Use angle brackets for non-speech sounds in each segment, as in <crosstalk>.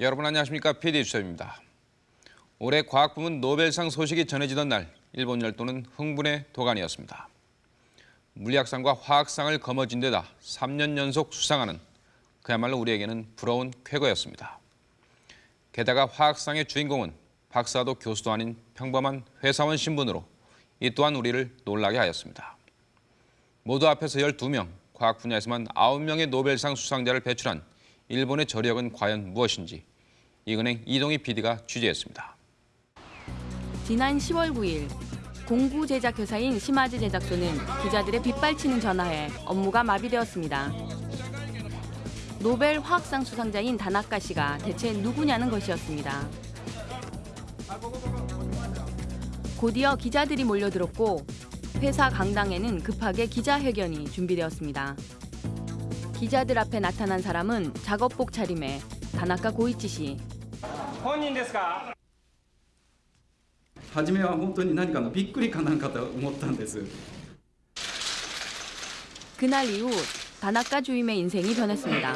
여러분 안녕하십니까? PD 주철입니다. 올해 과학 부문 노벨상 소식이 전해지던 날 일본 열도는 흥분의 도가니였습니다. 물리학상과 화학상을 거머쥔 데다 3년 연속 수상하는 그야말로 우리에게는 부러운 쾌거였습니다. 게다가 화학상의 주인공은 박사도 교수도 아닌 평범한 회사원 신분으로 이 또한 우리를 놀라게 하였습니다. 모두 앞에서 12명, 과학 분야에서만 9명의 노벨상 수상자를 배출한 일본의 저력은 과연 무엇인지 이은행 이동희 PD가 취재했습니다. 지난 10월 9일 공구 제작 회사인 시마즈 제작소는 기자들의 빗발치는 전화에 업무가 마비되었습니다. 노벨 화학상 수상자인 다나카 씨가 대체 누구냐는 것이었습니다. 곧이어 기자들이 몰려들었고 회사 강당에는 급하게 기자회견이 준비되었습니다. 기자들 앞에 나타난 사람은 작업복 차림의 다나카 고이치 씨. 本人ですか初めは本当に何かのびっくりかなんかと思ったんです 그날 이후 다나카 주임의 인생이 변했습니다.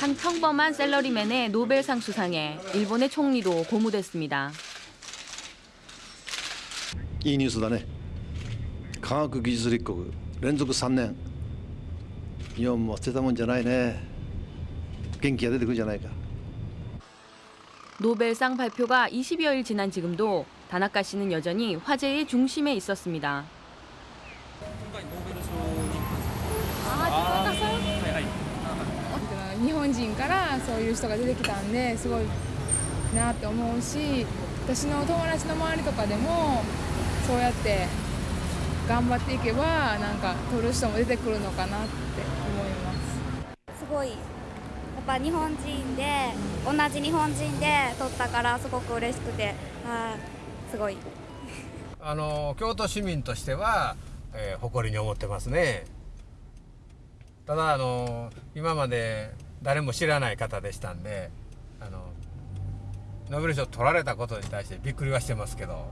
한 평범한 셀러리맨의 노벨상 수상에 일본의 총리도 고무됐습니다. いいニュースだね 科学技術立国連続3年日本も捨てたもんじゃないね元気が出てくるじゃないか 노벨상 발표가 20여일 지난 지금도 다나카 씨는 여전히 화제의 중심에 있었습니다. 日本人からそういう人が出てきたんですごいなって思うし私の友達の周りとかでもそうやって 頑張っていけばなんか取る人も出てくるのかなって思います。すごいやっぱ日本人で同じ日本人で撮ったからすごく嬉しくてあーすごい。<laughs> あの京都市民としては、えー誇りに思ってますね。ただあの今まで誰も知らない方でしたんであのノーベル賞取られたことに対してびっくりはしてますけど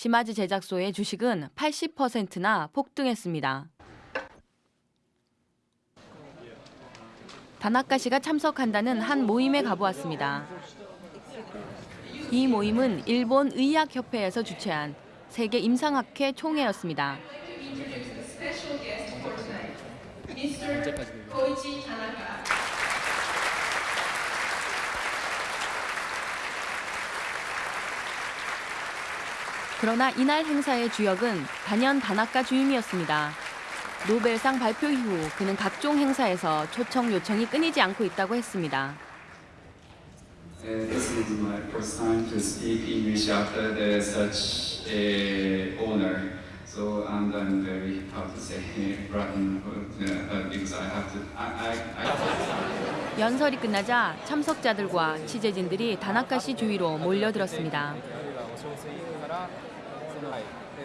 시마즈 제작소의 주식은 80%나 폭등했습니다. 다나카 씨가 참석한다는 한 모임에 가보았습니다. 이 모임은 일본 의학협회에서 주최한 세계 임상학회 총회였습니다. 그러나 이날 행사의 주역은 단연 다나카 주임이었습니다. 노벨상 발표 이후 그는 각종 행사에서 초청 요청이 끊이지 않고 있다고 했습니다. This is my first time to speak English after the such a honor. So and I'm very proud to say uh, because I have to. I, I, I 연설이 끝나자 참석자들과 취재진들이 다나카 씨 주위로 몰려들었습니다.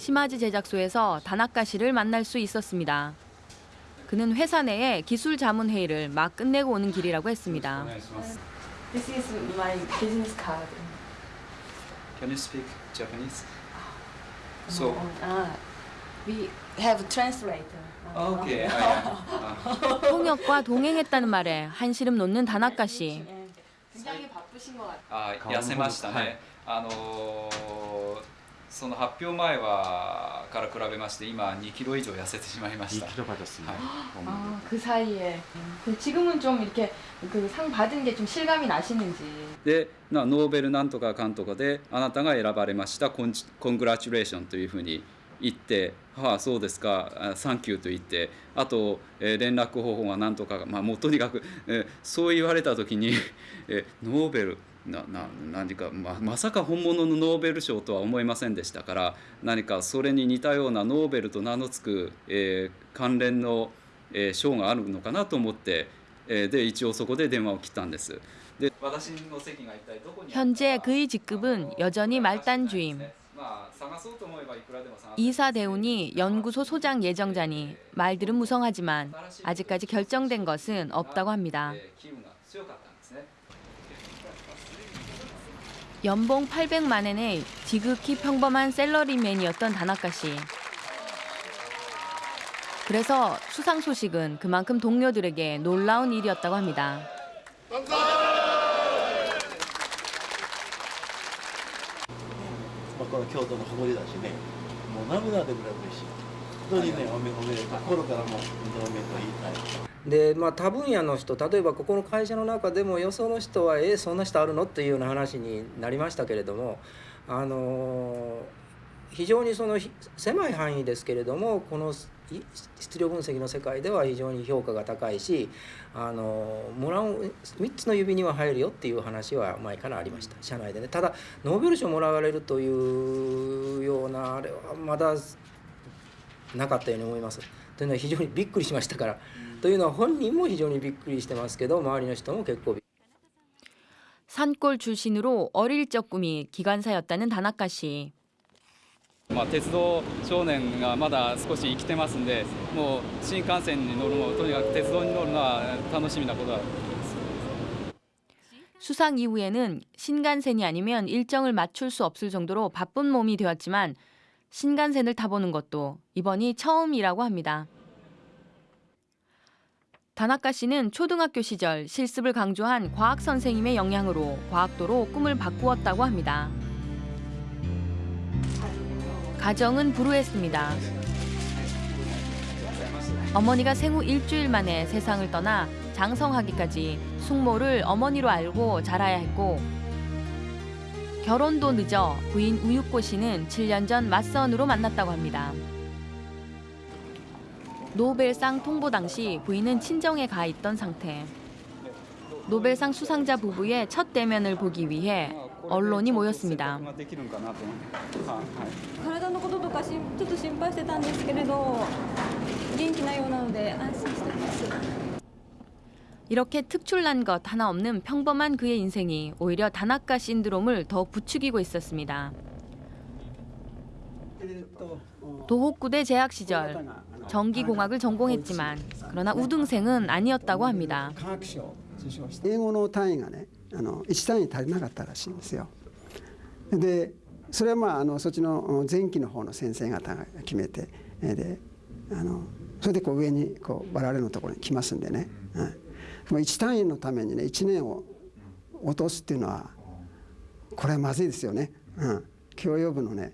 시마즈 제작소에서 다나카 씨를 만날 수 있었습니다. 그는 회사 내에 기술 자문 회의를 막 끝내고 오는 길이라고 했습니다. 네, This is my business card. Can you speak Japanese? 아, so. 어, 아, we have translator. Okay. 통역과 <laughs> 동행했다는 말에 한시름 놓는 다나카 씨. 굉장히 바쁘신 것 같아요. 아, 야세마시다. 네. 아, その発表前はから比べまして今2キロ以上痩せてしまいました。 2kg 빠졌습니다. 아, 그 사이에. 그 지금은 좀 이렇게 그 상 받은 게 좀 실감이 나시는지. でなノーベルなんとかかんとかであなたが選ばれましたコンコングラチュレーションというふうに言って「はあそうですかあサンキュー」と言ってあと、えー連絡方法がなんとか、まあ、もうとにかく、えーそう言われた時に、えーノーベル なな何か、ままさか本物のノーベル賞とは思いませんでしたから何かそれに似たようなノーベルと名の付く、えー関連の、えー賞があるのかなと思って、えーで一応そこで電話を切ったんです。で私の席が一体どこにあるか 현재 그의 직급은 여전히 말단주임. まあ探そうと思えばいくらでも探せ 이사 대운이 연구소 소장 예정자니 말들은 무성하지만 아직까지 결정된 것은 없다고 합니다. 연봉 800만 엔의 지극히 평범한 셀러리맨이었던 다나카 씨. 그래서 수상 소식은 그만큼 동료들에게 놀라운 일이었다고 합니다. でまあ他分野の人例えばここの会社の中でもよその人は「えそんな人あるの?」っていうような話になりましたけれどもあの非常にその狭い範囲ですけれどもこの質量分析の世界では非常に評価が高いしあのもらう3つの指には入るよっていう話は前からありました社内でねただノーベル賞もらわれるというようなあれはまだなかったように思います。というのは非常にびっくりしましたから。というのは本人も非常にびっくりしてますけど周りの人も結構びっ 산골 출신으로 어릴 적 꿈이 기관사였다는 다나카 씨. まあ鉄道少年がまだ少し生きてますんで、もう新幹線に乗るのとにかく鉄道に乗るのは楽しみなことだと思います。 수상 이후에는 신간센이 아니면 일정을 맞출 수 없을 정도로 바쁜 몸이 되었지만 신간센을 타보는 것도 이번이 처음이라고 합니다. 다나카 씨는 초등학교 시절 실습을 강조한 과학 선생님의 영향으로 과학도로 꿈을 바꾸었다고 합니다. 가정은 불우했습니다. 어머니가 생후 일주일 만에 세상을 떠나 장성하기까지 숙모를 어머니로 알고 자라야 했고 결혼도 늦어 부인 우유코 씨는 7년 전 맞선으로 만났다고 합니다. 노벨상 통보 당시 부인은 친정에 가 있던 상태. 노벨상 수상자 부부의 첫 대면을 보기 위해 언론이 모였습니다. 이렇게 특출난 것 하나 없는 평범한 그의 인생이 오히려 다나카 신드롬을 더 부추기고 있었습니다. 도호쿠대 재학 시절 전기공학을 전공했지만 그러나 우등생은 아니었다고 합니다. 科学賞を受賞して英語の単位がねあの1単位足りなかったらしいんですよでそれはまああのそっちの前期の方の先生方が決めてえであのそれでこう上にこう我々のところに来ますんでね、うん、もう1単位のためにね1年を落とすっていうのはこれはまずいですよね、うん、教養部のね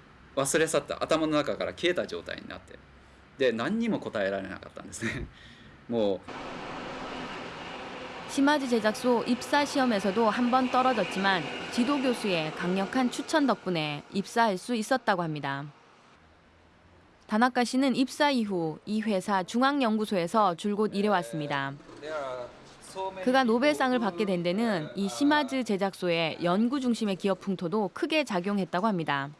忘れ去った頭の中から消えた状態になってで何にも答えられなかったんですねもう 시마즈 제작소 <laughs> 입사 시험에서도 한 번 떨어졌지만 지도 교수의 강력한 추천 덕분에 입사할 수 있었다고 합니다. 다나카 씨는 입사 이후 이 회사 중앙연구소에서 줄곧 일해왔습니다. 그가 노벨상을 받게 된 데는 이 시마즈 제작소의 연구 중심의 기업 풍토도 크게 작용했다고 합니다.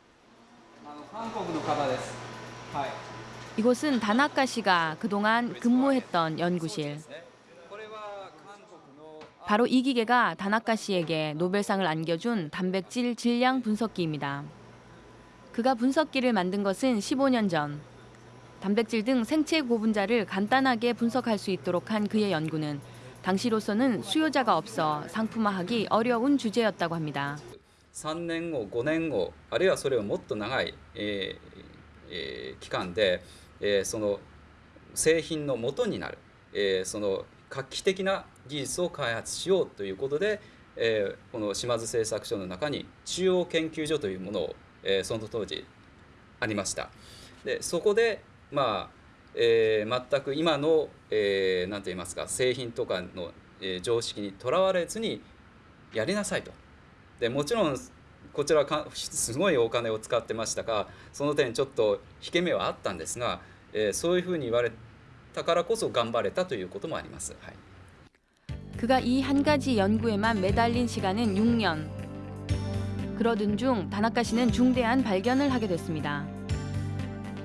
이곳은 다나카 씨가 그동안 근무했던 연구실. 바로 이 기계가 다나카 씨에게 노벨상을 안겨준 단백질 질량 분석기입니다. 그가 분석기를 만든 것은 15년 전. 단백질 등 생체 고분자를 간단하게 분석할 수 있도록 한 그의 연구는 당시로서는 수요자가 없어 상품화하기 어려운 주제였다고 합니다. 3年後5年後あるいはそれをもっと長い、えーえー期間で、えーその製品の元になる、えーその画期的な技術を開発しようということで、えーこの島津製作所の中に中央研究所というものを、えーその当時ありました。でそこでまあ、えー全く今の、えー、なんと言いますか製品とかの、えー常識にとらわれずにやりなさいと。でもちろんこちらはかすごいお金を使ってましたがその点ちょっと引け目はあったんですが、えーそういうふうに言われたからこそ頑張れたということもあります。はい 그가 이 한 가지 연구에만 매달린 시간은 6년. 그러던 중 다나카 씨는 중대한 발견을 하게 됐습니다.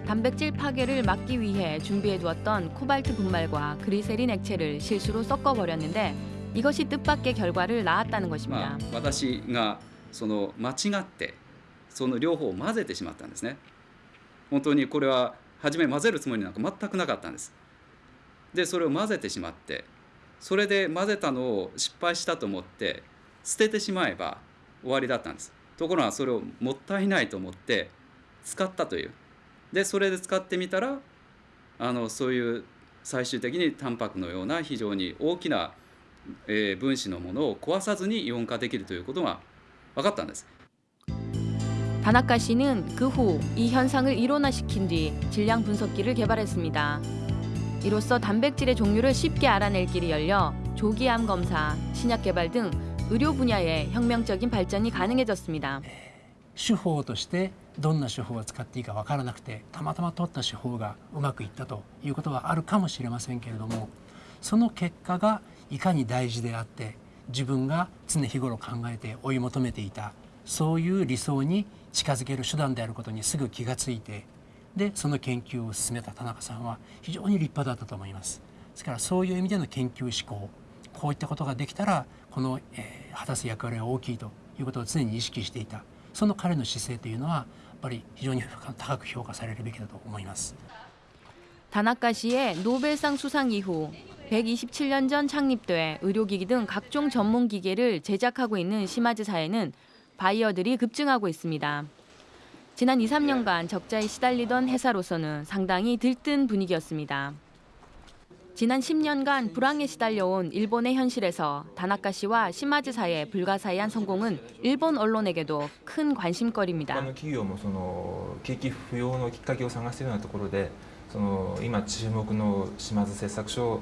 단백질 파괴를 막기 위해 준비해 두었던 코발트 분말과 그리세린 액체를 실수로 섞어 버렸는데 이것이 뜻밖의 결과를 낳았다는 ま 것입니다. あ、私がその間違ってその両方を混ぜてしまったんですね本当にこれは初め混ぜるつもりなんか全くなかったんですでそれを混ぜてしまってそれで混ぜたのを失敗したと思って捨ててしまえば終わりだったんですところがそれをもったいないと思って使ったというでそれで使ってみたらあのそういう最終的にタンパクのような非常に大きな、 えー分子のものを壊さずにイオン化できるということが分かったんです。 다나카 씨는 그 후 이 현상을 일원화시킨 뒤 질량 분석기를 개발했습니다. 이로써 단백질의 종류를 쉽게 알아낼 길이 열려 조기암 검사, 신약 개발 등 의료 분야에 혁명적인 발전이 가능해졌습니다. 手法としてどんな手法を使っていいか分からなくてたまたま取った手法がうまくいったということはあるかもしれませんけれどもその結果が いかに大事であって自分が常日頃考えて追い求めていたそういう理想に近づける手段であることにすぐ気がついてでその研究を進めた田中さんは非常に立派だったと思います。ですからそういう意味での研究志向こういったことができたらこの、えー果たす役割は大きいということを常に意識していたその彼の姿勢というのはやっぱり非常に高く評価されるべきだと思います。 다나카 씨의 노벨상 수상 이후 127년 전 창립돼 의료기기 등 각종 전문 기계를 제작하고 있는 시마즈사에는 바이어들이 급증하고 있습니다. 지난 2, 3년간 적자에 시달리던 회사로서는 상당히 들뜬 분위기였습니다. 지난 10년간 불황에 시달려온 일본의 현실에서 다나카 씨와 시마즈사의 불가사의한 성공은 일본 언론에게도 큰 他 관심거리입니다. の企業もその景気不要のきっかけを探しているようなところでその今注目の島津製作所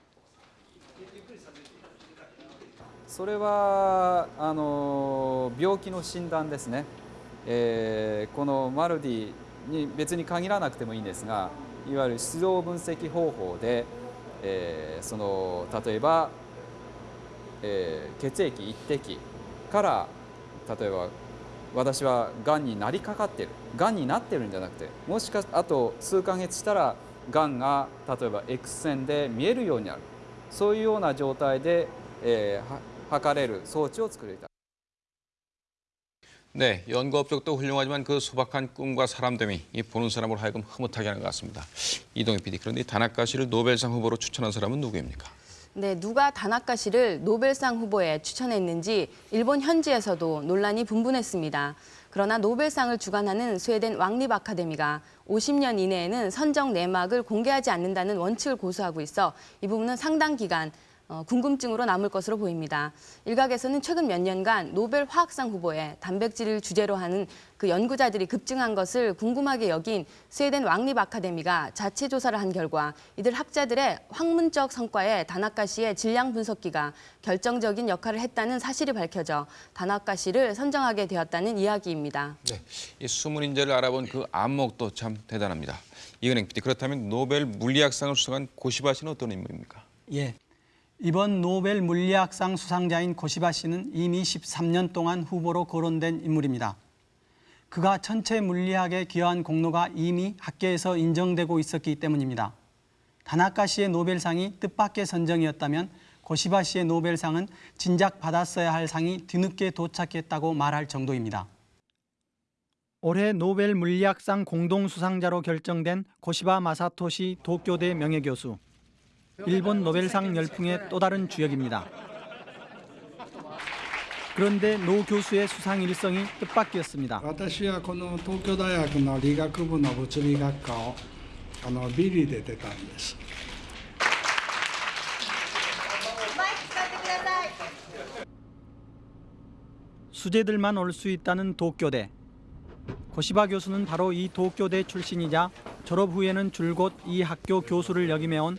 それはあの病気の診断ですね、えーこのマルディに別に限らなくてもいいんですがいわゆる出動分析方法で、えーその例えば、えー血液一滴から例えば私はがんになりかかってる。がんになってるんじゃなくてもしかあと数ヶ月したらがんが例えば X 線で見えるようになる。そういうような状態で、えーは測れる装置を作りたい。 네, 연구 업적도 훌륭하지만 그 소박한 꿈과 사람됨이 이 보는 사람으로 하여금 흐뭇하게 하는 것 같습니다. 이동희 PD, 그런데 이 다나카 씨를 노벨상 후보로 추천한 사람은 누구입니까? 네, 누가 다나카 씨를 노벨상 후보에 추천했는지 일본 현지에서도 논란이 분분했습니다. 그러나 노벨상을 주관하는 스웨덴 왕립 아카데미가 50년 이내에는 선정 내막을 공개하지 않는다는 원칙을 고수하고 있어 이 부분은 상당 기간 어, 궁금증으로 남을 것으로 보입니다. 일각에서는 최근 몇 년간 노벨 화학상 후보에 단백질을 주제로 하는 그 연구자들이 급증한 것을 궁금하게 여긴 스웨덴 왕립 아카데미가 자체 조사를 한 결과 이들 학자들의 학문적 성과에 다나카 씨의 질량 분석기가 결정적인 역할을 했다는 사실이 밝혀져 다나카 씨를 선정하게 되었다는 이야기입니다. 네, 이 숨은 인재를 알아본 그 안목도 참 대단합니다. 이은행 PD 그렇다면 노벨 물리학상을 수상한 고시바 씨는 어떤 인물입니까? 예. 이번 노벨 물리학상 수상자인 고시바 씨는 이미 13년 동안 후보로 거론된 인물입니다. 그가 천체 물리학에 기여한 공로가 이미 학계에서 인정되고 있었기 때문입니다. 다나카 씨의 노벨상이 뜻밖의 선정이었다면 고시바 씨의 노벨상은 진작 받았어야 할 상이 뒤늦게 도착했다고 말할 정도입니다. 올해 노벨 물리학상 공동 수상자로 결정된 고시바 마사토시 도쿄대 명예교수. 일본 노벨상 열풍의 또 다른 주역입니다. 그런데 노 교수의 수상 일성이 뜻밖이었습니다. 私はこの東京大学の理学部の物理学科をあのビリで出たんです。 수재들만 올 수 있다는 도쿄대. 고시바 교수는 바로 이 도쿄대 출신이자 졸업 후에는 줄곧 이 학교 교수를 역임해온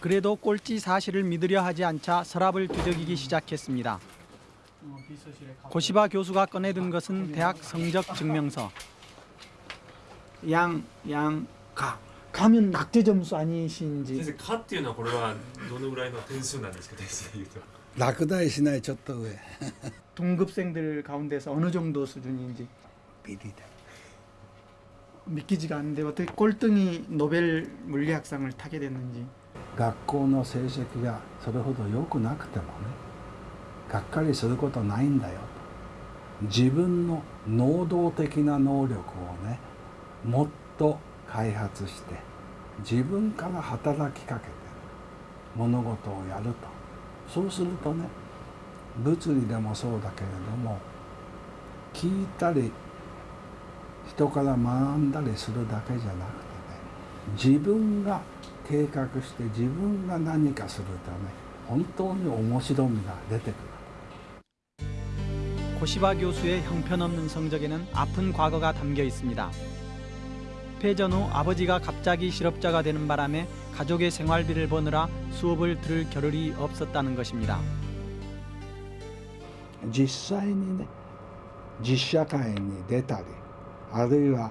그래도 꼴찌 사실을 믿으려 하지 않자 서랍을 뒤적이기 시작했습니다. 고시바 교수가 꺼내든 것은 대학 성적 증명서. 양, 양, 가. 가면 낙제 점수 아니신지. 先生「か」っていうのはこれはどのぐらいの点数なんですか点数でいうと落第しないちょっと上 동급생들 가운데서 어느 정도 수준인지 비리다. 믿기지가 않는데 어떻게 꼴등이 노벨 물리학상을 타게 됐는지. 学校の成績がそれほど良くなくてもねがっかりすることないんだよと。自分の能動的な能力をねもっと開発して自分から働きかけて物事をやると。そうするとね物理でもそうだけれども聞いたり人から学んだりするだけじゃなくてね自分が 計画して自分が何かするとね本当に面白みが出てくる 고시바 교수의 형편없는 성적에는 아픈 과거가 담겨 있습니다. 패전 후 아버지가 갑자기 실업자가 되는 바람에 가족의 생활비를 버느라 수업을 들을 겨를이 없었다는 것입니다. 実際にね実社会に出たりあるいは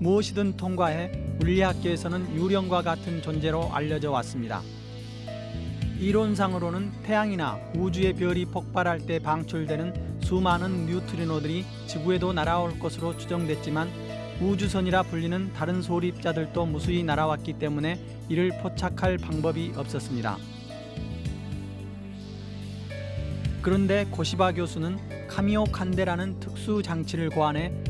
무엇이든 통과해 물리학계에서는 유령과 같은 존재로 알려져 왔습니다. 이론상으로는 태양이나 우주의 별이 폭발할 때 방출되는 수많은 뉴트리노들이 지구에도 날아올 것으로 추정됐지만 우주선이라 불리는 다른 소립자들도 무수히 날아왔기 때문에 이를 포착할 방법이 없었습니다. 그런데 고시바 교수는 카미오 칸데라는 특수 장치를 고안해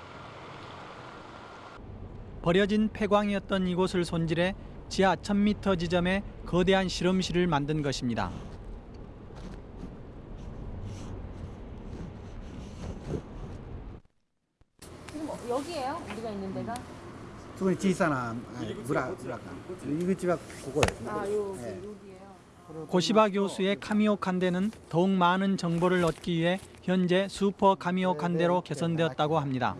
버려진 폐광이었던 이곳을 손질해 지하 1000m 지점에 거대한 실험실을 만든 것입니다. 여기에요? 우리가 있는 데가? 저건 지사나 무라카. 이것집앞 그거예요. 아, 요 네. 여기예요. 고시바 교수의 카미오 칸데는 더욱 많은 정보를 얻기 위해 현재 슈퍼 카미오 칸데로 개선되었다고 합니다.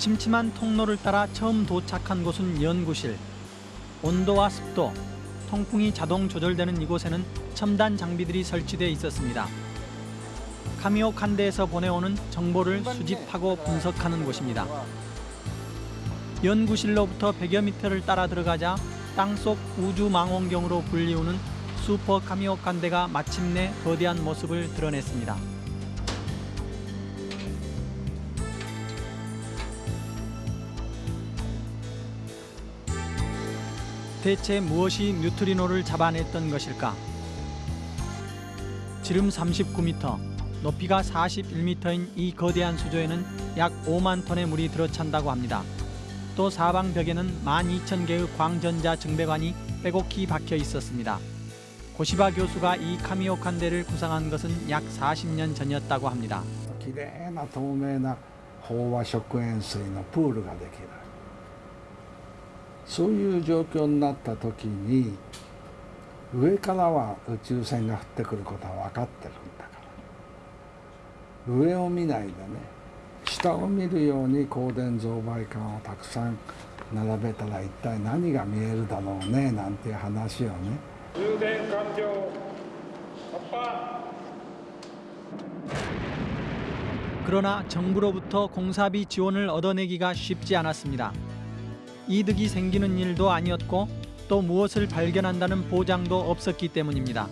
침침한 통로를 따라 처음 도착한 곳은 연구실. 온도와 습도, 통풍이 자동 조절되는 이곳에는 첨단 장비들이 설치돼 있었습니다. 카미오 칸데에서 보내오는 정보를 수집하고 분석하는 곳입니다. 연구실로부터 100여 미터를 따라 들어가자 땅속 우주 망원경으로 불리우는 슈퍼 카미오 칸데가 마침내 거대한 모습을 드러냈습니다. 대체 무엇이 뉴트리노를 잡아냈던 것일까? 지름 39m, 높이가 41m인 이 거대한 수조에는 약 5만 톤의 물이 들어찬다고 합니다. 또 사방 벽에는 12,000개의 광전자 증배관이 빼곡히 박혀 있었습니다. 고시바 교수가 이 카미오칸데를 구상한 것은 약 40년 전이었다고 합니다. きれいな透明な飽和食塩水のプールができる そういう状況になった時に上からは宇宙船が降ってくることは分かってるんだから上を見ないでね下を見るように光電増倍管をたくさん並べたら一体何が見えるだろうねなんていう話をね 充電完了発破 그러나 정부로부터 공사비 지원을 얻어내기가 쉽지 않았습니다. 이득이 생기는 일도 아니었고 또 무엇을 발견한다는 보장도 없었기 때문입니다.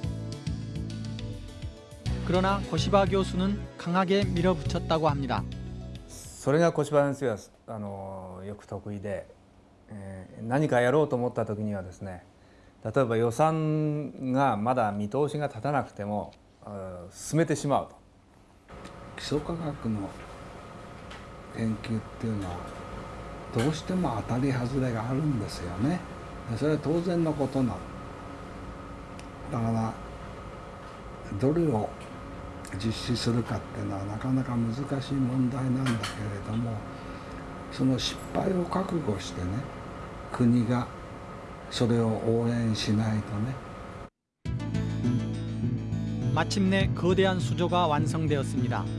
그러나 고시바 교수는 강하게 밀어붙였다고 합니다. それが小柴先生はあのよく得意で、えー何かやろうと思った時にはですね例えば予算がまだ見通しが立たなくてもあー進めてしまうと基礎科学の研究っていうのは どうしても当たり外れがあるんですよねでそれは当然のことなのだからどれを実施するかっていうのはなかなか難しい問題なんだけれどもその失敗を覚悟してね国がそれを応援しないとね 마침내 거대한 수조가 완성되었습니다.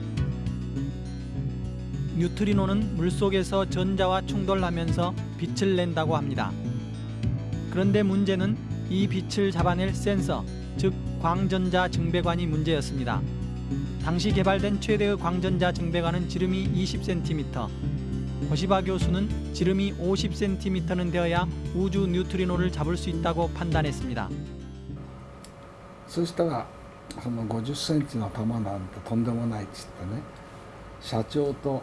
뉴트리노는 물속에서 전자와 충돌하면서 빛을 낸다고 합니다. 그런데 문제는 이 빛을 잡아낼 센서, 즉 광전자 증배관이 문제였습니다. 당시 개발된 최대의 광전자 증배관은 지름이 20cm, 고시바 교수는 지름이 50cm는 되어야 우주 뉴트리노를 잡을 수 있다고 판단했습니다. そしたらその50センチの球なんてとんでもないっつってね社長と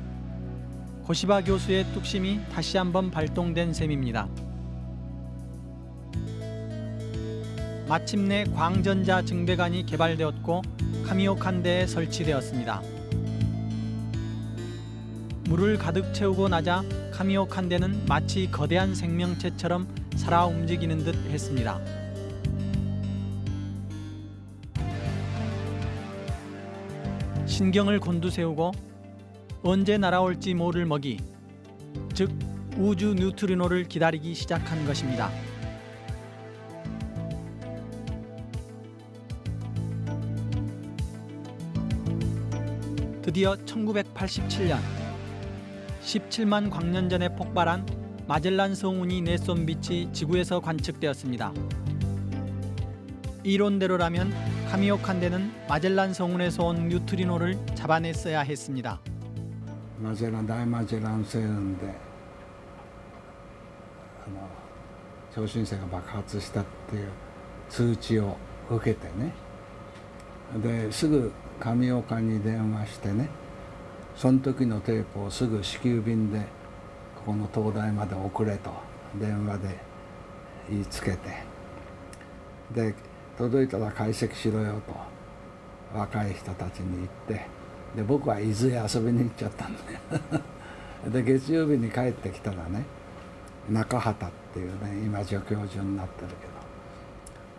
고시바 교수의 뚝심이 다시 한번 발동된 셈입니다. 마침내 광전자 증배관이 개발되었고 카미오칸데에 설치되었습니다. 물을 가득 채우고 나자 카미오칸데는 마치 거대한 생명체처럼 살아 움직이는 듯 했습니다. 신경을 곤두세우고 언제 날아올지 모를 먹이, 즉 우주 뉴트리노를 기다리기 시작한 것입니다. 드디어 1987년 17만 광년 전에 폭발한 마젤란 성운이 내쏜 빛이 지구에서 관측되었습니다. 이론대로라면 카미오칸데는 마젤란 성운에서 온 뉴트리노를 잡아냈어야 했습니다. マゼラン大マゼラン星雲であの超新星が爆発したっていう通知を受けてね。ですぐ上岡に電話してねその時のテープをすぐ支給便でここの東大まで送れと電話で言いつけて。で届いたら解析しろよと若い人たちに言って。で僕は伊豆へ遊びに行っちゃったんだ<laughs> よで月曜日に帰ってきたらね中畑っていうね今助教授になってるけど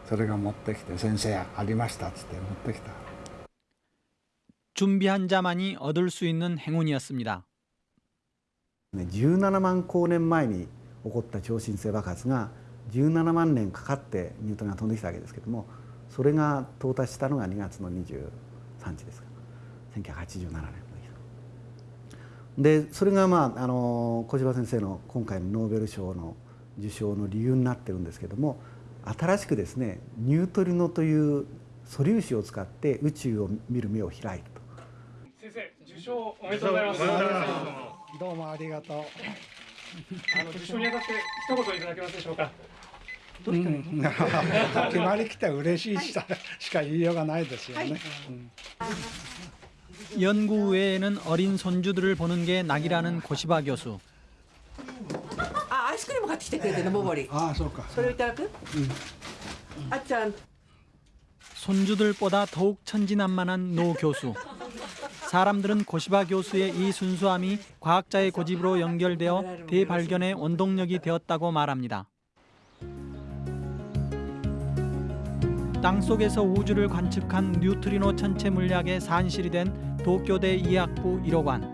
それが持ってきて「先生ありました」っつって持ってきた 준비한 자만이 얻을 수 있는 행운이었습니다. ね17万光年前に起こった超新星爆発が17万年かかってニュートンが飛んできたわけですけどもそれが到達したのが2月の23日ですから 1987年でそれがまああの小柴先生の今回のノーベル賞の受賞の理由になってるんですけども新しくですねニュートリノという素粒子を使って宇宙を見る目を開いたと。先生受賞おめでとうございます。どうもありがとうあの受賞にあたって一言いただけますでしょうか？うん <laughs> 決まりきて嬉しいししか言いようがないですよね、うん 연구 외에는 어린 손주들을 보는 게 낙이라는 고시바 교수. 아, 아이스크림 갖다 기대 넘어버리. 아, 그럴까. 소리 따라크? 응. 아짠. 손주들보다 더욱 천진난만한 노 교수. 사람들은 고시바 교수의 이 순수함이 과학자의 고집으로 연결되어 대발견의 원동력이 되었다고 말합니다. 땅속에서 우주를 관측한 뉴트리노 천체 물리학의 산실이 된 도쿄대 이학부 1호관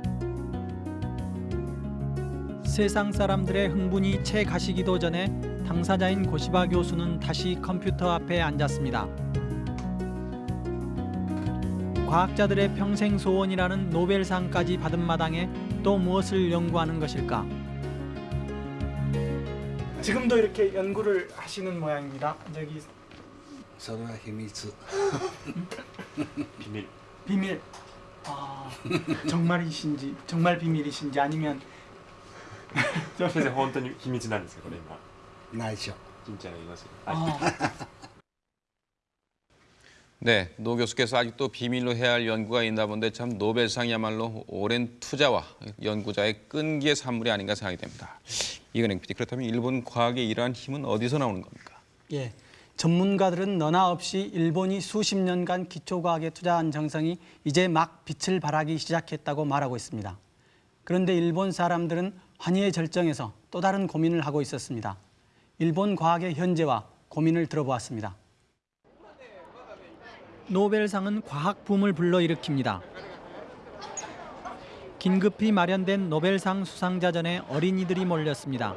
세상 사람들의 흥분이 채 가시기도 전에 당사자인 고시바 교수는 다시 컴퓨터 앞에 앉았습니다. 과학자들의 평생 소원이라는 노벨상까지 받은 마당에 또 무엇을 연구하는 것일까? 지금도 이렇게 연구를 하시는 모양입니다. 저기 서로의 힘이 <laughs> 비밀. 비밀. 아, <laughs> 정말이신지 정말 비밀이신지 아니면 <laughs> 先生本当に秘密なんですかこれ今。内緒。 진짜로 이것이. 아, <laughs> 네, 노 교수께서 아직도 비밀로 해야 할 연구가 있나 본데 참 노벨상이야말로 오랜 투자와 연구자의 끈기의 산물이 아닌가 생각이 됩니다. 이근행 PD, 그렇다면 일본 과학의 이러한 힘은 어디서 나오는 겁니까? 예. 전문가들은 너나 없이 일본이 수십 년간 기초과학에 투자한 정성이 이제 막 빛을 발하기 시작했다고 말하고 있습니다. 그런데 일본 사람들은 환희의 절정에서 또 다른 고민을 하고 있었습니다. 일본 과학의 현재와 고민을 들어보았습니다. 노벨상은 과학 붐을 불러일으킵니다. 긴급히 마련된 노벨상 수상자 전에 어린이들이 몰렸습니다.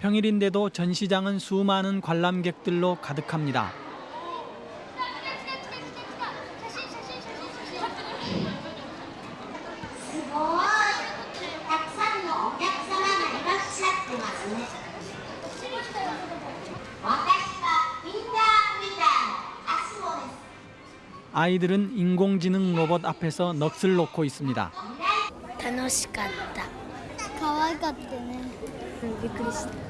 평일인데도 전시장은 수많은 관람객들로 가득합니다. 아이들은 인공지능 로봇 앞에서 넋을 놓고 있습니다. 楽しかった。 可愛かったねびっくりした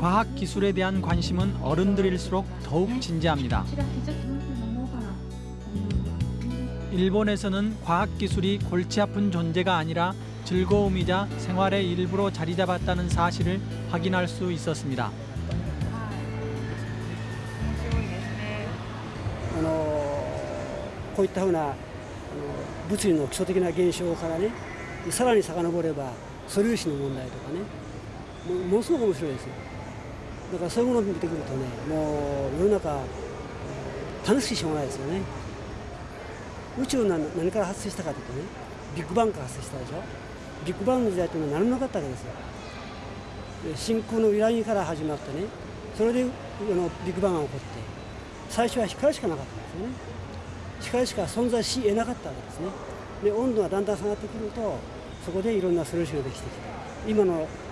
과학 기술에 대한 관심은 어른들일수록 더욱 진지합니다. 일본에서는 과학 기술이 골치 아픈 존재가 아니라 즐거움이자 생활의 일부로 자리 잡았다는 사실을 확인할 수 있었습니다. あのこういったふうなあの物理の基礎的な現象からねさらに遡れば素粒子の問題とかねもうものすごく面白いですよ だからそういうものを見てくるとねもう世の中楽しくしょうがないですよね。宇宙が何から発生したかというとねビッグバンから発生したでしょ。ビッグバンの時代というのは何もなかったわけですよ。で真空の揺らぎから始まってねそれであのビッグバンが起こって最初は光しかなかったんですよね。光しか存在し得なかったわけですね。で温度がだんだん下がってくるとそこでいろんな素粒子ができてきて今の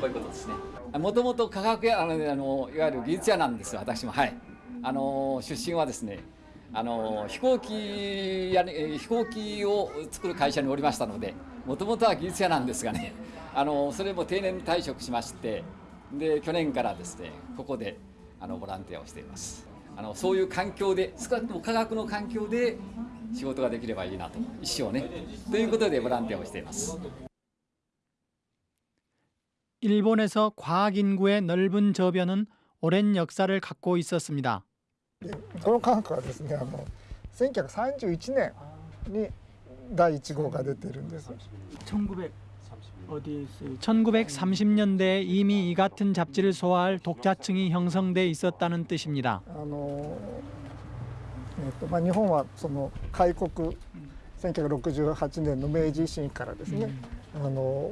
こうい,、うことですね。もともと科学やあのあのいわゆる技術屋なんです私も。はい。あの出身はですねあの飛行機や、飛行機を作る会社におりましたのでもともとは技術者なんですがねあのそれも定年退職しましてで去年からですねここであのボランティアをしています。あのそういう環境で少なくとも科学の環境で仕事ができればいいなと一生ね。ということでボランティアをしています。 일본에서 과학 인구의 넓은 저변은 오랜 역사를 갖고 있었습니다. この科学はですねあの1931年に第1号が出てるんです。 1900 어디 있어요? 1930년대에 이미 이 같은 잡지를 소화할 독자층이 형성돼 있었다는 뜻입니다. あのえっとまあ日本はその開国1968年の明治維新からですね、あの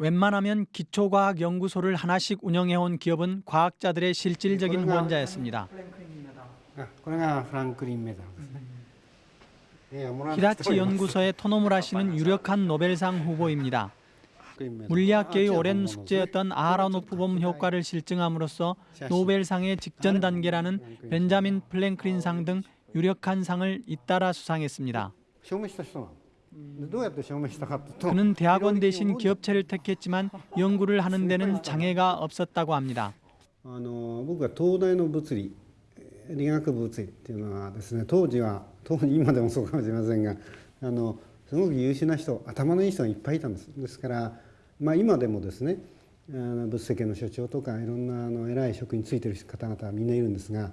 웬만하면 기초과학연구소를 하나씩 운영해온 기업은 과학자들의 실질적인 후원자였습니다. 네. 히타치 연구소의 토노무라 씨는 유력한 노벨상 후보입니다. 물리학계의 오랜 숙제였던 아하라노프봄 효과를 실증함으로써 노벨상의 직전 단계라는 벤자민 프랭클린 상 등 유력한 상을 잇따라 수상했습니다. 証明した人なの どうやって証明したかというと 그는 대학원 대신 기업체를 택했지만 연구를 하는 <laughs> 데는 장애가 없었다고 합니다. あの僕は東大の物理理学物理っていうのはですね当時は当時今でもそうかもしれませんがあのすごく優秀な人頭のいい人がいっぱいいたんですですから、まあ、今でもですねあの物世間の所長とかいろんなあの偉い職についてる方々はみんないるんですが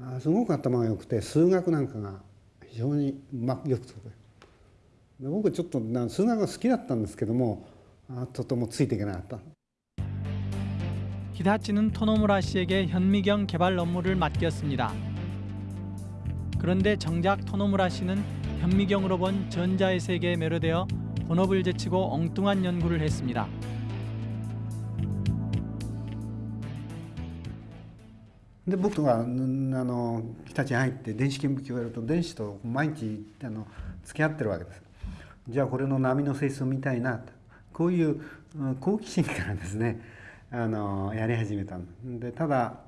あすごく頭が良くて数学なんかが非常にうまくよくつく で僕ちょっとな数学が好きだったんですけどもあとてもついていけなかった。 히다치는 토노무라 씨에게 현미경 개발 업무를 맡겼습니다. 그런데 정작 토노무라 씨는 현미경으로 본 전자의 세계에 매료되어 본업을 제치고 엉뚱한 연구를 했습니다. で僕がうんあの日立に入って電子顕微鏡をやると電子と毎日あの付き合ってるわけです じゃあこれの波の性質を見たいなとこういううん好奇心からですね<laughs> あのやり始めたんでただ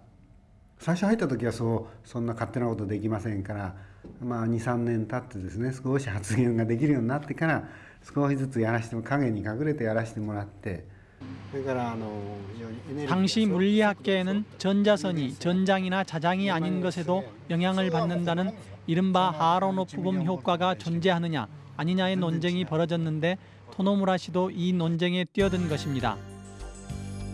最初入った時はそうそんな勝手なことできませんから、まあ、23年経ってですね少し発言ができるようになってから少しずつやらしても影に隠れてやらせてもらってそれからあの非常にエネルギー 당시 물리학계에는 전자선이 전장이나 자장이 아닌 것에도 영향을 받는다는 이른바 하로노프범 효과가 존재하느냐 아니냐의 논쟁이 벌어졌는데 토노무라 씨도 이 논쟁에 뛰어든 것입니다.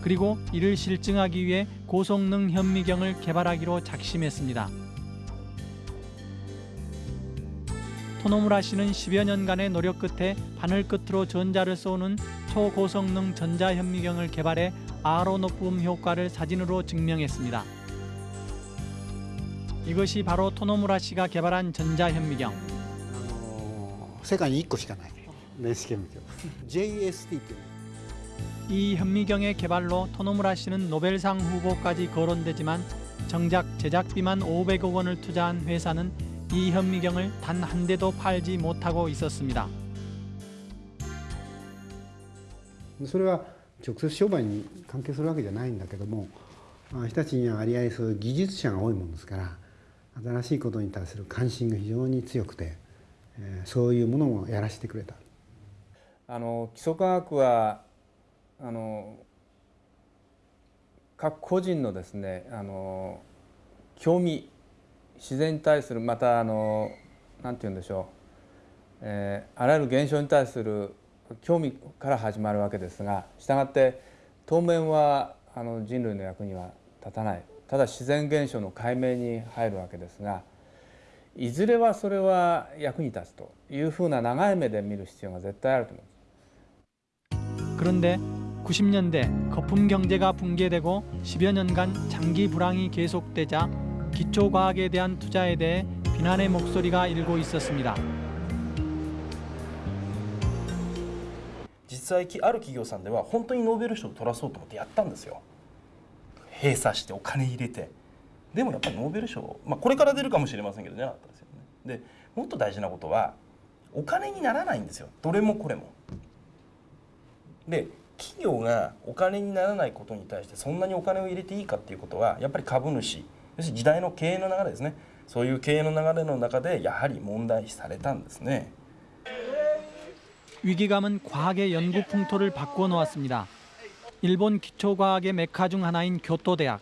그리고 이를 실증하기 위해 고성능 현미경을 개발하기로 작심했습니다. 토노무라 씨는 10여 년간의 노력 끝에 바늘 끝으로 전자를 쏘는 초고성능 전자현미경을 개발해 아로노프움 효과를 사진으로 증명했습니다. 이것이 바로 토노무라 씨가 개발한 전자현미경. 世界に1個しかない電子顕微鏡 JST っていう 이 현미경의 개발로 토노무라 씨는 노벨상 후보까지 거론되지만 정작 제작비만 500억 원을 투자한 회사는 이 현미경을 단 한 대도 팔지 못하고 있었습니다. それは直接商売に関係するわけじゃないんだけどもまあ日立には割合そういう技術者が多いものですから新しいことに対する関心が非常に強くて、えー そういうものもやらせてくれた。あの基礎科学はあの各個人のですねあの興味自然に対するまたあのなんて言うんでしょう、えーあらゆる現象に対する興味から始まるわけですがしたがって当面はあの人類の役には立たないただ自然現象の解明に入るわけですがいずれはそれは役に立つというふうな長い目で見る必要が絶対あると思います。 그런데 90년대 거품 경제가 붕괴되고 10여 년간 장기 불황이 계속되자 기초 과학에 대한 투자에 대해 비난의 목소리가 일고 있었습니다. 実際きある企業さんでは本当にノーベル賞を取らそうと思ってやったんですよ閉鎖してお金入れて でもやっぱりノーベル賞、まあ、これから出るかもしれませんけど出なかったですよねでもっと大事なことはお金にならないんですよどれもこれもで企業がお金にならないことに対してそんなにお金を入れていいかっていうことはやっぱり株主要するに時代の経営の流れですねそういう経営の流れの中でやはり問題視されたんですね。 위기감은 과학의 연구 풍토를 바꾸어 놓았습니다. 일본 기초과학의 메카 중 하나인 교토대학.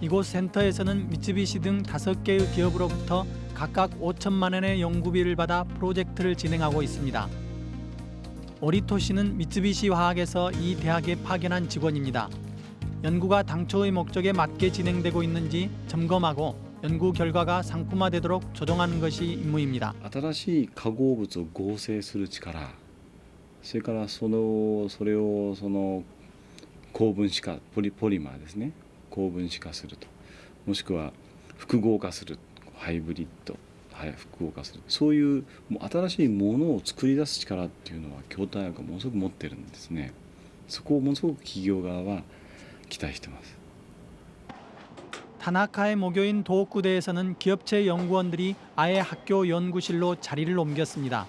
이곳 센터에서는 미쯔비시 등 다섯 개의 기업으로부터 각각 5천만 원의 연구비를 받아 프로젝트를 진행하고 있습니다. 오리토 씨는 미쯔비시 화학에서 이 대학에 파견한 직원입니다. 연구가 당초의 목적에 맞게 진행되고 있는지 점검하고 연구 결과가 상품화되도록 조정하는 것이 임무입니다. 新しい化合物を合成する力それからそのそれをその高分子化ポリポリマーですね 高分子化するともしくは複合化するハイブリッドはい複合化するそういうもう新しいものを作り出す力っていうのは京大学はものすごく持ってるんですね そこをものすごく企業側は期待してます。 타나카의 모교인 도쿠대에서는 기업체 연구원들이 아예 학교 연구실로 자리를 옮겼습니다.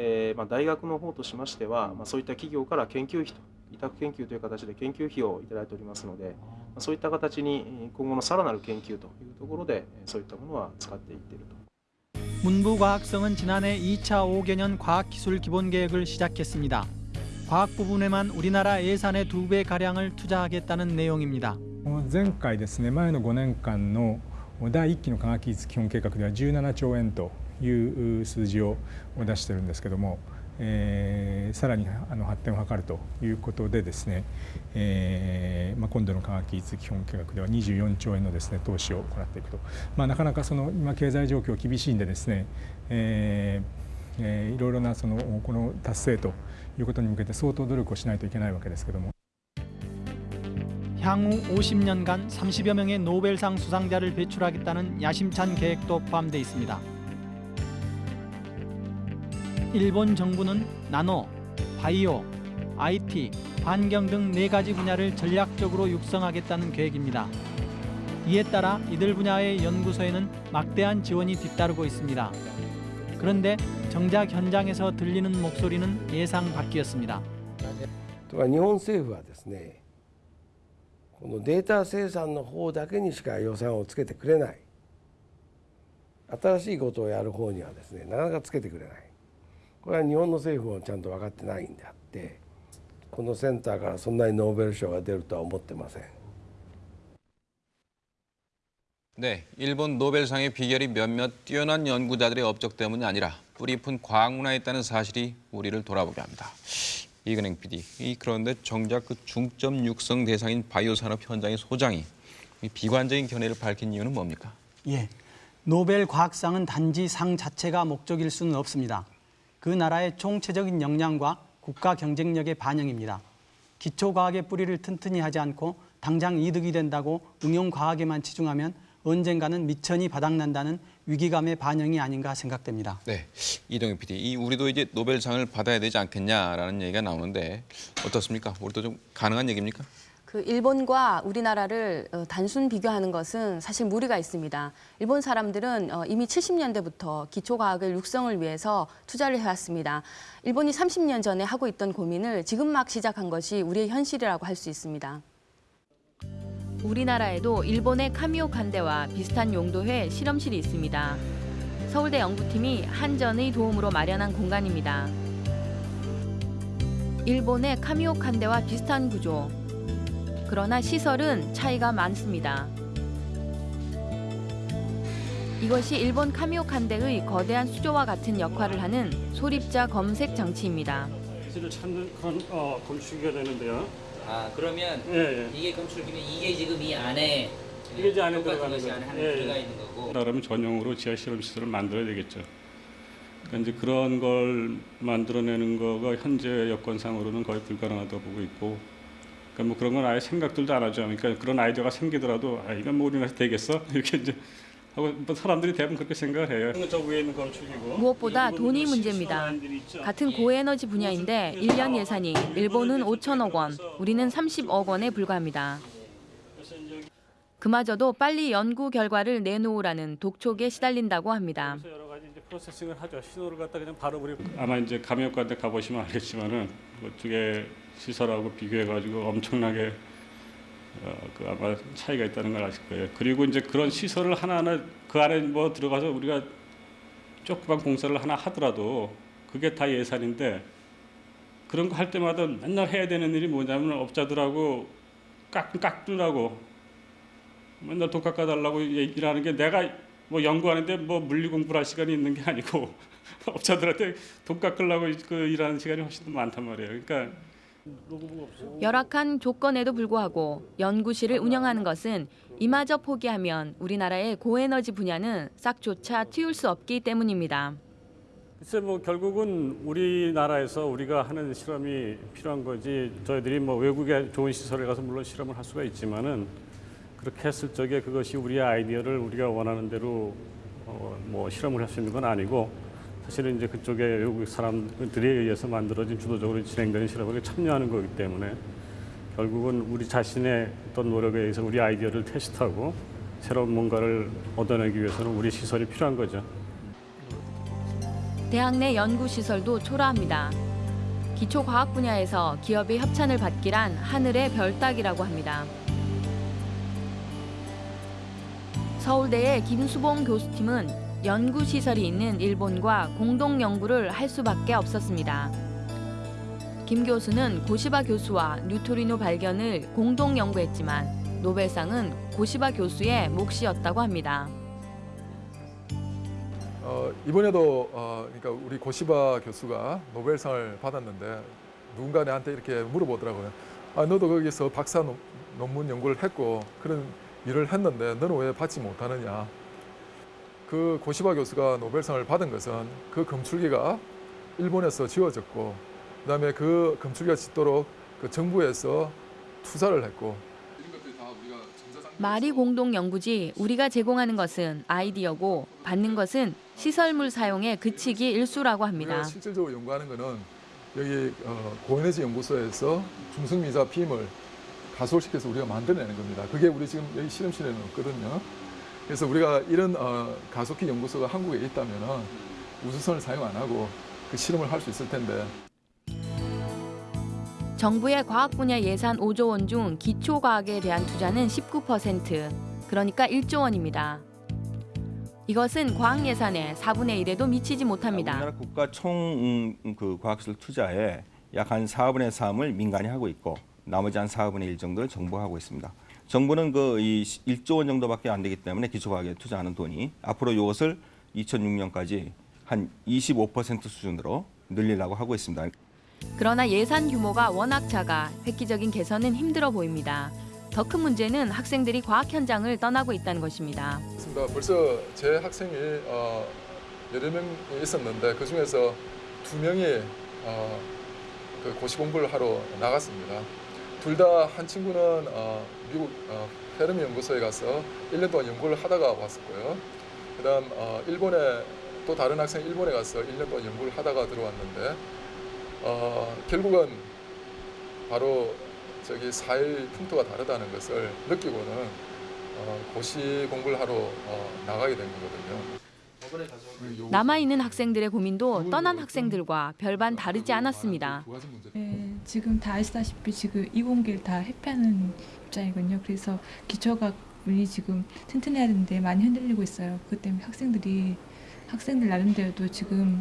えー、まあ、大学の方としましては、まあ、そういった企業から研究費と委託研究という形で研究費を頂いておりますので、まあそういった形に今後のさらなる研究というところでそういったものは使っていっていると。문부과학성은지난해2차5개년과학기술기본계획을시작했습니다과학부분에만우리나라예산의2배가량을투자하겠다는내용입니다前回ですね前の5年間の第1期の科学技術基本計画では17兆円という数字を出してるんですけども、えーさらにあの発展を図るということでですね、えーまあ、今度の科学技術基本計画では24兆円のですね投資を行っていくと、まあ、なかなかその今経済状況厳しいんでですね、えーえーいろいろなそのこの達成ということに向けて相当努力をしないといけないわけですけども。 향후 50년간 30여 명의 노벨상 수상자를 배출하겠다는 야심찬 계획도 포함되어 있습니다. 일본 정부는 나노, 바이오, IT, 환경 등 네 가지 분야를 전략적으로 육성하겠다는 계획입니다. 이에 따라 이들 분야의 연구소에는 막대한 지원이 뒤따르고 있습니다. 그런데 정작 현장에서 들리는 목소리는 예상 밖이었습니다. とか日本政府はですねこのデータ生産の方だけにしか予算をつけてくれない新しいことをやる方にはですねなかなかつけてくれない これは日本の政府もちゃんと分かってないんであってこのセンターからそんなにノーベル賞が出るとは思ってません。 네, 일본 노벨상의 비결이 몇몇 뛰어난 연구자들의 업적 때문이 아니라 뿌리깊은 과학 문화에 있다는 사실이 우리를 돌아보게 합니다. 이근행 PD, 이 그런데 정작 그 중점 육성 대상인 바이오 산업 현장의 소장이 이 비관적인 견해를 밝힌 이유는 뭡니까? 예, 노벨 과학상은 단지 상 자체가 목적일 수는 없습니다. 그 나라의 총체적인 역량과 국가 경쟁력의 반영입니다. 기초 과학의 뿌리를 튼튼히 하지 않고 당장 이득이 된다고 응용 과학에만 치중하면 언젠가는 미천이 바닥난다는 위기감의 반영이 아닌가 생각됩니다. 네, 이동현 PD, 이 우리도 이제 노벨상을 받아야 되지 않겠냐라는 얘기가 나오는데 어떻습니까? 우리도 좀 가능한 얘기입니까? 그 일본과 우리나라를 어, 단순 비교하는 것은 사실 무리가 있습니다. 일본 사람들은 어, 이미 70년대부터 기초과학을 육성을 위해서 투자를 해왔습니다. 일본이 30년 전에 하고 있던 고민을 지금 막 시작한 것이 우리의 현실이라고 할 수 있습니다. 우리나라에도 일본의 카미오 칸데와 비슷한 용도의 실험실이 있습니다. 서울대 연구팀이 한전의 도움으로 마련한 공간입니다. 일본의 카미오 칸데와 비슷한 구조. 그러나 시설은 차이가 많습니다. 이것이 일본 카미오 칸데의 거대한 수조와 같은 역할을 하는 소립자 검색 장치입니다. 를 찾는 어, 검출기가 되는데요. 아 그러면 예, 예. 이게 검출기면 이게 지금 이 안에 이게 이제 안에 들어가는 것이 거죠. 안에 예, 들어가 예. 있는 거고. 그러면 전용으로 지하 실험 시설을 만들어야 되겠죠. 그러니까 이제 그런 걸 만들어내는 거가 현재 여건상으로는 거의 불가능하다고 보고 있고, 그러니까 뭐 그런 건 아예 생각들도 안 하죠. 그러니까 그런 아이디어가 생기더라도 아 이건 뭐 우리나라에서 되겠어 <laughs> 이렇게 이제 하고 뭐 사람들이 대부분 그렇게 생각을 해요. 저 위에 있는 검출기고. 무엇보다 돈이 문제입니다. 같은 고에너지 분야인데 1년 예산이 일본은 5천억 원, 우리는 30억 원에 불과합니다. 그마저도 빨리 연구 결과를 내놓으라는 독촉에 시달린다고 합니다. 프로세싱을 하죠. 신호를 갖다 그냥 바로 우리 아마 이제 감염관대 가보시면 알겠지만은 그쪽에 시설하고 비교해가지고 엄청나게 어, 그 아마 차이가 있다는 걸 아실 거예요. 그리고 이제 그런 시설을 하나하나 그 안에 뭐 들어가서 우리가 조그만 공사를 하나 하더라도 그게 다 예산인데 그런 거 할 때마다 맨날 해야 되는 일이 뭐냐면 업자들하고 깎 깎으라고 맨날 돈 깎아달라고 일하는 게 내가 뭐 연구하는데 뭐 물리 공부를 할 시간이 있는 게 아니고 <laughs> 업자들한테 돈 깎으려고 그 일하는 시간이 훨씬 더 많단 말이에요. 그러니까 열악한 조건에도 불구하고 연구실을 운영하는 것은 이마저 포기하면 우리나라의 고에너지 분야는 싹조차 틔울 수 없기 때문입니다. 글쎄 뭐 결국은 우리나라에서 우리가 하는 실험이 필요한 거지 저희들이 뭐 외국에 좋은 시설에 가서 물론 실험을 할 수가 있지만은 그렇게 했을 적에 그것이 우리의 아이디어를 우리가 원하는 대로 어, 뭐 실험을 할 수 있는 건 아니고 사실은 이제 그쪽에 외국 사람들에 의해서 만들어진 주도적으로 진행되는 실험에 참여하는 거기 때문에 결국은 우리 자신의 어떤 노력에 의해서 우리 아이디어를 테스트하고 새로운 뭔가를 얻어내기 위해서는 우리 시설이 필요한 거죠. 대학 내 연구시설도 초라합니다. 기초과학 분야에서 기업의 협찬을 받기란 하늘의 별 따기라고 합니다. 서울대의 김수봉 교수팀은 연구시설이 있는 일본과 공동 연구를 할 수밖에 없었습니다. 김 교수는 고시바 교수와 뉴토리노 발견을 공동 연구했지만 노벨상은 고시바 교수의 몫이었다고 합니다. 어, 이번에도 어, 그러니까 우리 고시바 교수가 노벨상을 받았는데 누군가 내한테 이렇게 물어보더라고요. 아, 너도 거기서 박사 논, 논문 연구를 했고 그런 일을 했는데 너는 왜 받지 못하느냐. 그 고시바 교수가 노벨상을 받은 것은 그 검출기가 일본에서 지어졌고 그다음에 그 검출기가 짓도록 그 정부에서 투자를 했고 마리 공동 연구지 우리가 제공하는 것은 아이디어고 받는 것은 시설물 사용에 그치기 일수라고 합니다. 실질적으로 연구하는 거는 여기 어, 고에너지 연구소에서 중성미자 빔을 가속시켜서 우리가 만들어내는 겁니다. 그게 우리 지금 여기 실험실에는 없거든요. 그래서 우리가 이런 어, 가속기 연구소가 한국에 있다면 우주선을 사용 안 하고 그 실험을 할 수 있을 텐데 정부의 과학 분야 예산 5조 원 중 기초 과학에 대한 투자는 19%, 그러니까 1조 원입니다. 이것은 과학 예산의 4분의 1에도 미치지 못합니다. 우리나라 국가 총그 과학기술 투자의 약 한 4분의 3을 민간이 하고 있고 나머지 한 4분의 1 정도를 정부가 하고 있습니다. 정부는 그 이 1조 원 정도밖에 안 되기 때문에 기초과학에 투자하는 돈이 앞으로 이것을 2006년까지 한 25% 수준으로 늘리려고 하고 있습니다. 그러나 예산 규모가 워낙 작아 획기적인 개선은 힘들어 보입니다. 더 큰 문제는 학생들이 과학 현장을 떠나고 있다는 것입니다. 있습니다. 벌써 제 학생이 어, 여러 명 있었는데 그 중에서 두 명이 어, 그 고시 공부를 하러 나갔습니다. 둘 다 한 친구는 어, 미국 어, 페르미 연구소에 가서 1년 동안 연구를 하다가 왔었고요. 그 다음 어, 일본에 또 다른 학생 일본에 가서 1년 동안 연구를 하다가 들어왔는데 어, 결국은 바로 저기 사일 풍토가 다르다는 것을 느끼고는 어, 고시 공부를 하러 어, 나가게 된 거거든요. 남아있는 학생들의 고민도 떠난 학생들과 별반 다르지 않았습니다. 네, 지금 다 아시다시피 지금 이공계를 다 회피하는 입장이거든요. 그래서 기초과학이 지금 튼튼해야 되는데 많이 흔들리고 있어요. 그 때문에 학생들이 학생들 나름대로도 지금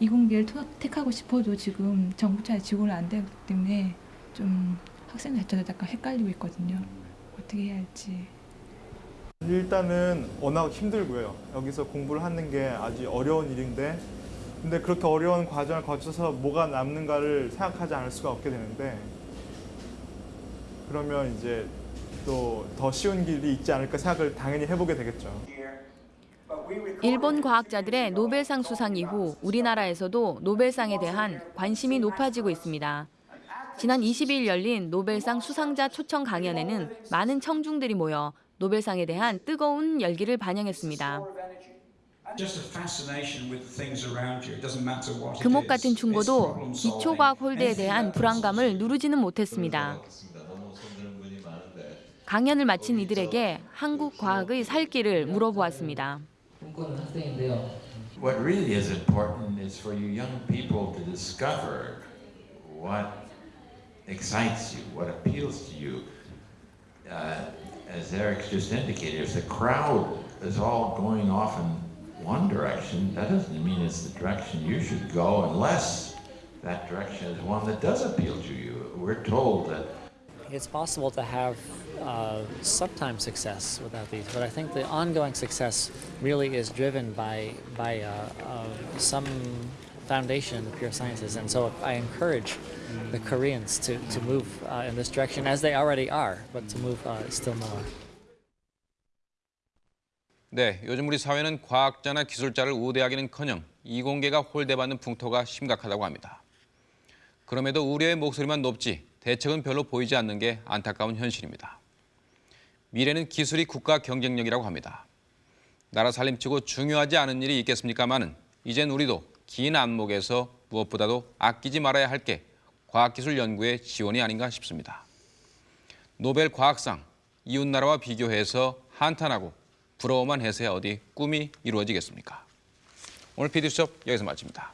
이공계를 택하고 싶어도 지금 정부 차에 지원을 안 되기 때문에 좀 학생들 자체도 약간 헷갈리고 있거든요. 어떻게 해야 할지. 일단은 워낙 힘들고요. 여기서 공부를 하는 게 아주 어려운 일인데 근데 그렇게 어려운 과정을 거쳐서 뭐가 남는가를 생각하지 않을 수가 없게 되는데 그러면 이제 또 더 쉬운 길이 있지 않을까 생각을 당연히 해보게 되겠죠. 일본 과학자들의 노벨상 수상 이후 우리나라에서도 노벨상에 대한 관심이 높아지고 있습니다. 지난 22일 열린 노벨상 수상자 초청 강연에는 많은 청중들이 모여 노벨상에 대한 뜨거운 열기를 반영했습니다. 금옥 같은 충고도 기초과학 홀대에 대한 불안감을 누르지는 못했습니다. 강연을 마친 이들에게 한국 과학의 살 길을 물어보았습니다. What really is important is for you young people to discover what excites you, what appeals to you. Uh, as Eric just indicated, if the crowd is all going off in one direction, that doesn't mean it's the direction you should go unless that direction is one that does appeal to you. We're told that it's possible to have uh, sometimes success without these, but I think the ongoing success really is driven by by uh, uh, some foundation in the pure sciences. And so I encourage the Koreans to, to move uh, in this direction as they already are, but to move uh, still more. 네, 요즘 우리 사회는 과학자나 기술자를 우대하기는커녕 이공계가 홀대받는 풍토가 심각하다고 합니다. 그럼에도 우려의 목소리만 높지 대책은 별로 보이지 않는 게 안타까운 현실입니다. 미래는 기술이 국가 경쟁력이라고 합니다. 나라 살림치고 중요하지 않은 일이 있겠습니까마는 이젠 우리도 긴 안목에서 무엇보다도 아끼지 말아야 할 게 과학기술 연구의 지원이 아닌가 싶습니다. 노벨 과학상 이웃나라와 비교해서 한탄하고 부러워만 해서야 어디 꿈이 이루어지겠습니까? 오늘 PD수첩 여기서 마칩니다.